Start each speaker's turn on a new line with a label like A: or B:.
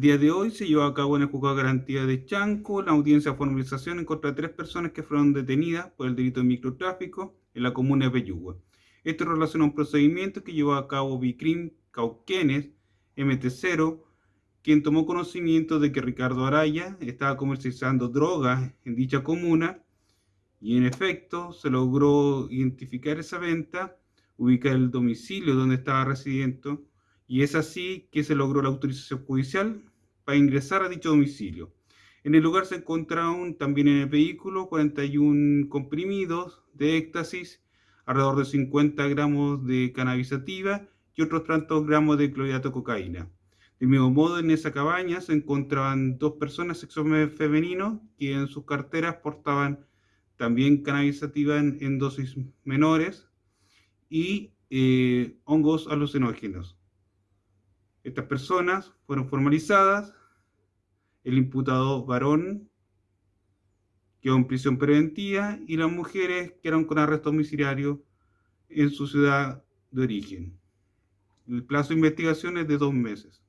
A: día de hoy se llevó a cabo en el juzgado de garantía de Chanco la audiencia de formalización en contra de tres personas que fueron detenidas por el delito de microtráfico en la comuna de Peyúgue. Esto relaciona un procedimiento que llevó a cabo Bicrim Cauquenes MT0, quien tomó conocimiento de que Ricardo Araya estaba comercializando drogas en dicha comuna y en efecto se logró identificar esa venta, ubicar el domicilio donde estaba residiendo y es así que se logró la autorización judicial para ingresar a dicho domicilio. En el lugar se encontraron también en el vehículo 41 comprimidos de éxtasis, alrededor de 50 gramos de cannabisativa y otros tantos gramos de clorhidrato de cocaína. Del mismo modo, en esa cabaña se encontraban dos personas sexo femenino que en sus carteras portaban también cannabisativa en, dosis menores y eh, hongos alucinógenos. Estas personas fueron formalizadas, el imputado varón quedó en prisión preventiva y las mujeres quedaron con arresto domiciliario en su ciudad de origen. El plazo de investigación es de dos meses.